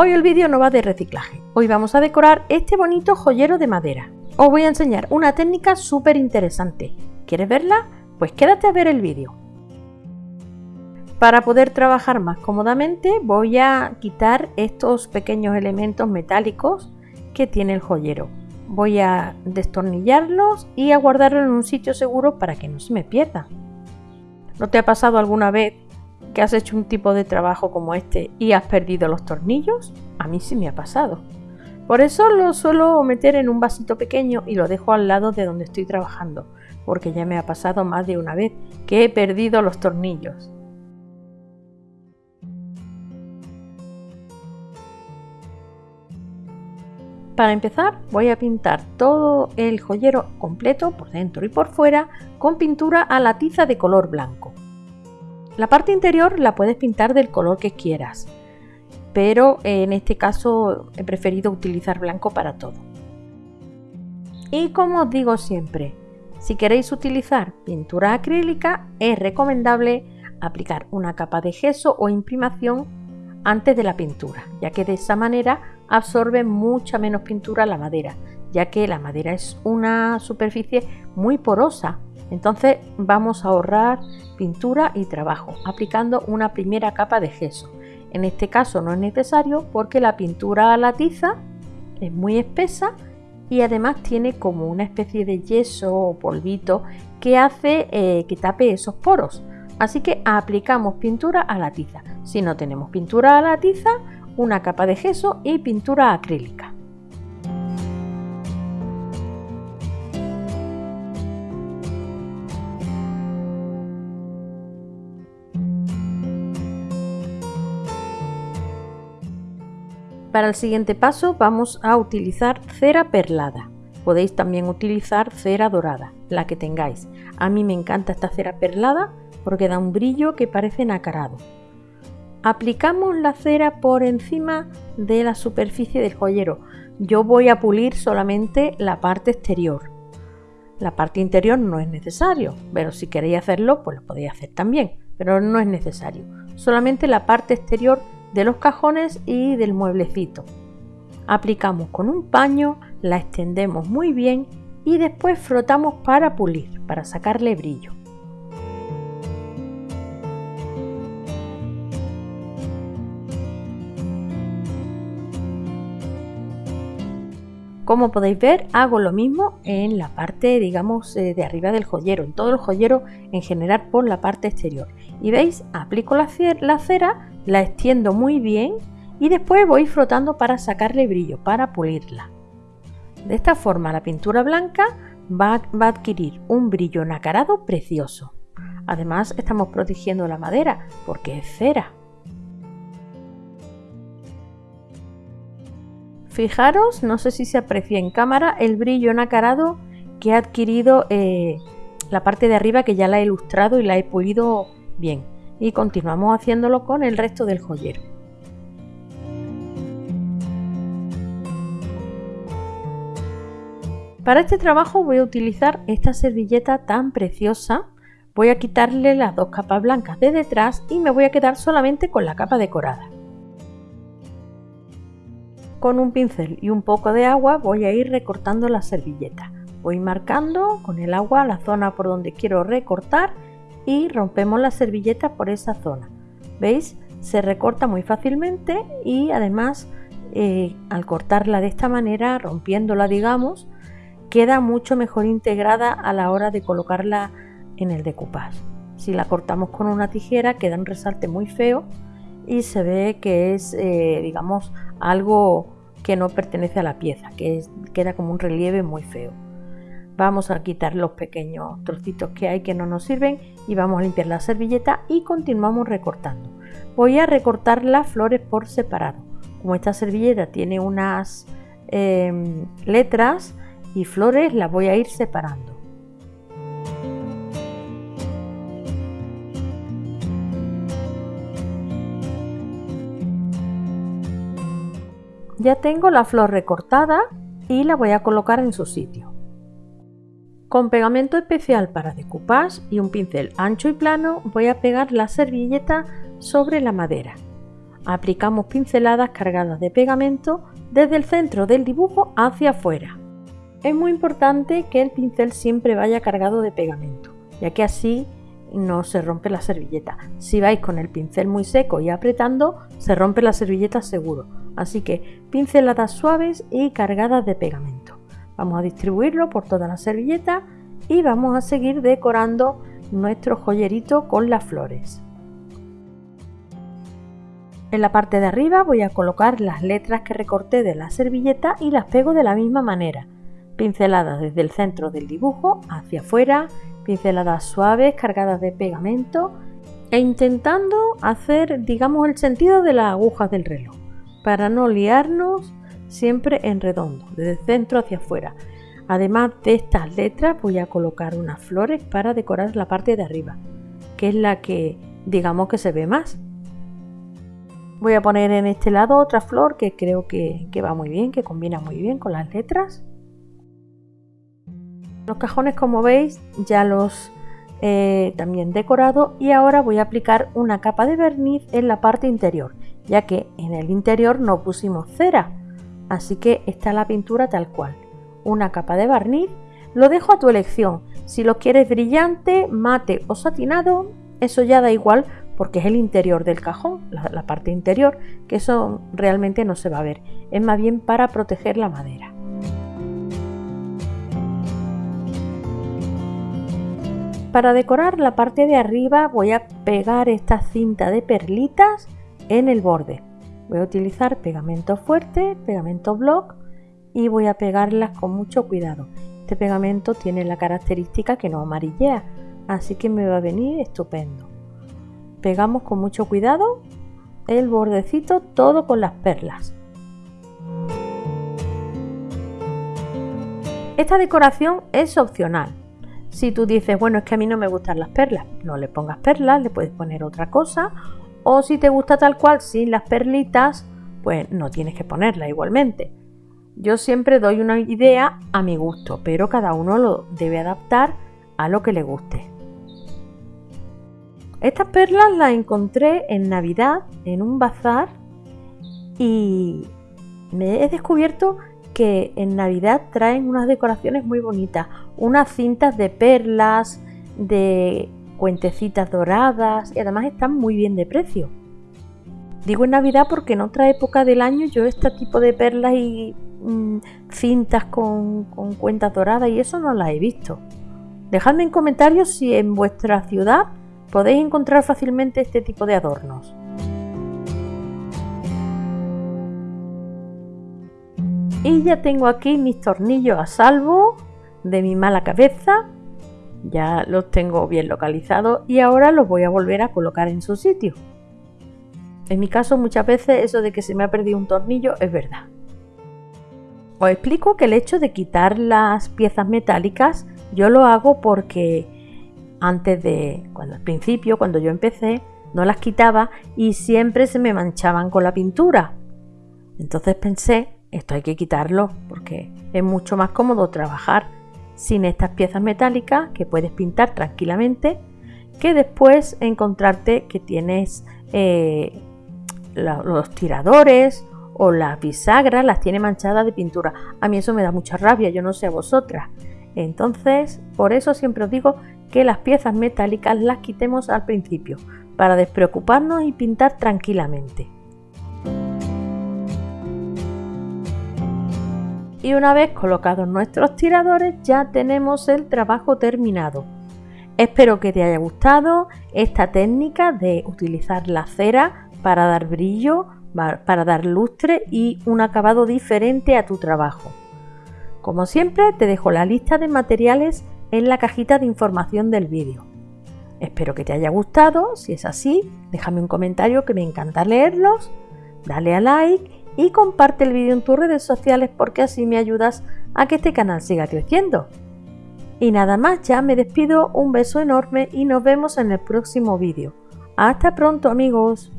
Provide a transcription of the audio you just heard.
Hoy el vídeo no va de reciclaje, hoy vamos a decorar este bonito joyero de madera. Os voy a enseñar una técnica súper interesante. ¿Quieres verla? Pues quédate a ver el vídeo. Para poder trabajar más cómodamente voy a quitar estos pequeños elementos metálicos que tiene el joyero. Voy a destornillarlos y a guardarlos en un sitio seguro para que no se me pierda. ¿No te ha pasado alguna vez que has hecho un tipo de trabajo como este y has perdido los tornillos? A mí sí me ha pasado. Por eso lo suelo meter en un vasito pequeño y lo dejo al lado de donde estoy trabajando, porque ya me ha pasado más de una vez que he perdido los tornillos. Para empezar voy a pintar todo el joyero completo por dentro y por fuera con pintura a la tiza de color blanco. La parte interior la puedes pintar del color que quieras, pero en este caso he preferido utilizar blanco para todo. Y como os digo siempre, si queréis utilizar pintura acrílica es recomendable aplicar una capa de gesso o imprimación antes de la pintura, ya que de esa manera absorbe mucha menos pintura la madera, ya que la madera es una superficie muy porosa. Entonces vamos a ahorrar pintura y trabajo aplicando una primera capa de gesso. En este caso no es necesario porque la pintura a la tiza es muy espesa y además tiene como una especie de yeso o polvito que hace eh, que tape esos poros. Así que aplicamos pintura a la tiza. Si no tenemos pintura a la tiza, una capa de gesso y pintura acrílica. Para el siguiente paso vamos a utilizar cera perlada. Podéis también utilizar cera dorada, la que tengáis. A mí me encanta esta cera perlada porque da un brillo que parece nacarado. Aplicamos la cera por encima de la superficie del joyero. Yo voy a pulir solamente la parte exterior. La parte interior no es necesario, pero si queréis hacerlo, pues lo podéis hacer también, pero no es necesario. Solamente la parte exterior de los cajones y del mueblecito. Aplicamos con un paño, la extendemos muy bien y después frotamos para pulir, para sacarle brillo. Como podéis ver, hago lo mismo en la parte, digamos, eh, de arriba del joyero, en todo el joyero en general por la parte exterior. Y veis, aplico la cera, la extiendo muy bien y después voy frotando para sacarle brillo, para pulirla. De esta forma la pintura blanca va, va a adquirir un brillo nacarado precioso. Además estamos protegiendo la madera porque es cera. Fijaros, no sé si se aprecia en cámara, el brillo nacarado que ha adquirido eh, la parte de arriba que ya la he ilustrado y la he pulido bien. Y continuamos haciéndolo con el resto del joyero. Para este trabajo voy a utilizar esta servilleta tan preciosa. Voy a quitarle las dos capas blancas de detrás y me voy a quedar solamente con la capa decorada. Con un pincel y un poco de agua voy a ir recortando la servilleta. Voy marcando con el agua la zona por donde quiero recortar y rompemos la servilleta por esa zona. ¿Veis? Se recorta muy fácilmente y además eh, al cortarla de esta manera, rompiéndola digamos, queda mucho mejor integrada a la hora de colocarla en el decoupage. Si la cortamos con una tijera queda un resalte muy feo y se ve que es, eh, digamos, algo que no pertenece a la pieza, que queda como un relieve muy feo. Vamos a quitar los pequeños trocitos que hay que no nos sirven y vamos a limpiar la servilleta y continuamos recortando. Voy a recortar las flores por separado. Como esta servilleta tiene unas em, letras y flores, las voy a ir separando. Ya tengo la flor recortada y la voy a colocar en su sitio. Con pegamento especial para decoupage y un pincel ancho y plano voy a pegar la servilleta sobre la madera. aplicamos pinceladas cargadas de pegamento desde el centro del dibujo hacia afuera. Es muy importante que el pincel siempre vaya cargado de pegamento, ya que así no se rompe la servilleta. Si vais con el pincel muy seco y apretando, se rompe la servilleta seguro. Así que pinceladas suaves y cargadas de pegamento. Vamos a distribuirlo por toda la servilleta y vamos a seguir decorando nuestro joyerito con las flores. En la parte de arriba voy a colocar las letras que recorté de la servilleta y las pego de la misma manera. Pinceladas desde el centro del dibujo hacia afuera, pinceladas suaves cargadas de pegamento e intentando hacer digamos el sentido de las agujas del reloj para no liarnos siempre en redondo, desde el centro hacia afuera. Además de estas letras voy a colocar unas flores para decorar la parte de arriba, que es la que digamos que se ve más. Voy a poner en este lado otra flor que creo que, va muy bien, que combina muy bien con las letras. Los cajones como veis ya los he también decorado y ahora voy a aplicar una capa de verniz en la parte interior, ya que en el interior no pusimos cera, así que está la pintura tal cual una capa de barniz, lo dejo a tu elección. Si lo quieres brillante, mate o satinado, eso ya da igual porque es el interior del cajón, la, parte interior, que eso realmente no se va a ver. Es más bien para proteger la madera. Para decorar la parte de arriba voy a pegar esta cinta de perlitas en el borde. Voy a utilizar pegamento fuerte, pegamento block y voy a pegarlas con mucho cuidado. Este pegamento tiene la característica que no amarillea, así que me va a venir estupendo. Pegamos con mucho cuidado el bordecito todo con las perlas. Esta decoración es opcional. Si tú dices, bueno, es que a mí no me gustan las perlas, no le pongas perlas, le puedes poner otra cosa. O si te gusta tal cual, sin las perlitas, pues no tienes que ponerla igualmente. Yo siempre doy una idea a mi gusto, pero cada uno lo debe adaptar a lo que le guste. Estas perlas las encontré en Navidad en un bazar y me he descubierto que en Navidad traen unas decoraciones muy bonitas, unas cintas de perlas, de cuentecitas doradas y además están muy bien de precio. Digo en Navidad porque en otra época del año yo este tipo de perlas y mm, cintas con, con cuentas doradas y eso no las he visto. Dejadme en comentarios si en vuestra ciudad podéis encontrar fácilmente este tipo de adornos. Y ya tengo aquí mis tornillos a salvo de mi mala cabeza. Ya los tengo bien localizados y ahora los voy a volver a colocar en su sitio. En mi caso muchas veces eso de que se me ha perdido un tornillo es verdad. Os explico que el hecho de quitar las piezas metálicas yo lo hago porque antes de, cuando al principio, cuando yo empecé, no las quitaba y siempre se me manchaban con la pintura. Entonces pensé, esto hay que quitarlo porque es mucho más cómodo trabajar sin estas piezas metálicas que puedes pintar tranquilamente que después encontrarte que tienes eh, los tiradores o las bisagras las tiene manchadas de pintura. A mí eso me da mucha rabia, yo no sé a vosotras. Entonces, por eso siempre os digo que las piezas metálicas las quitemos al principio, para despreocuparnos y pintar tranquilamente. Y una vez colocados nuestros tiradores ya tenemos el trabajo terminado. Espero que te haya gustado esta técnica de utilizar la cera para dar brillo, para dar lustre y un acabado diferente a tu trabajo. Como siempre te dejo la lista de materiales en la cajita de información del vídeo. Espero que te haya gustado, si es así, déjame un comentario que me encanta leerlos, dale a like y comparte el vídeo en tus redes sociales porque así me ayudas a que este canal siga creciendo. Y nada más, ya me despido, un beso enorme y nos vemos en el próximo vídeo. Hasta pronto amigos.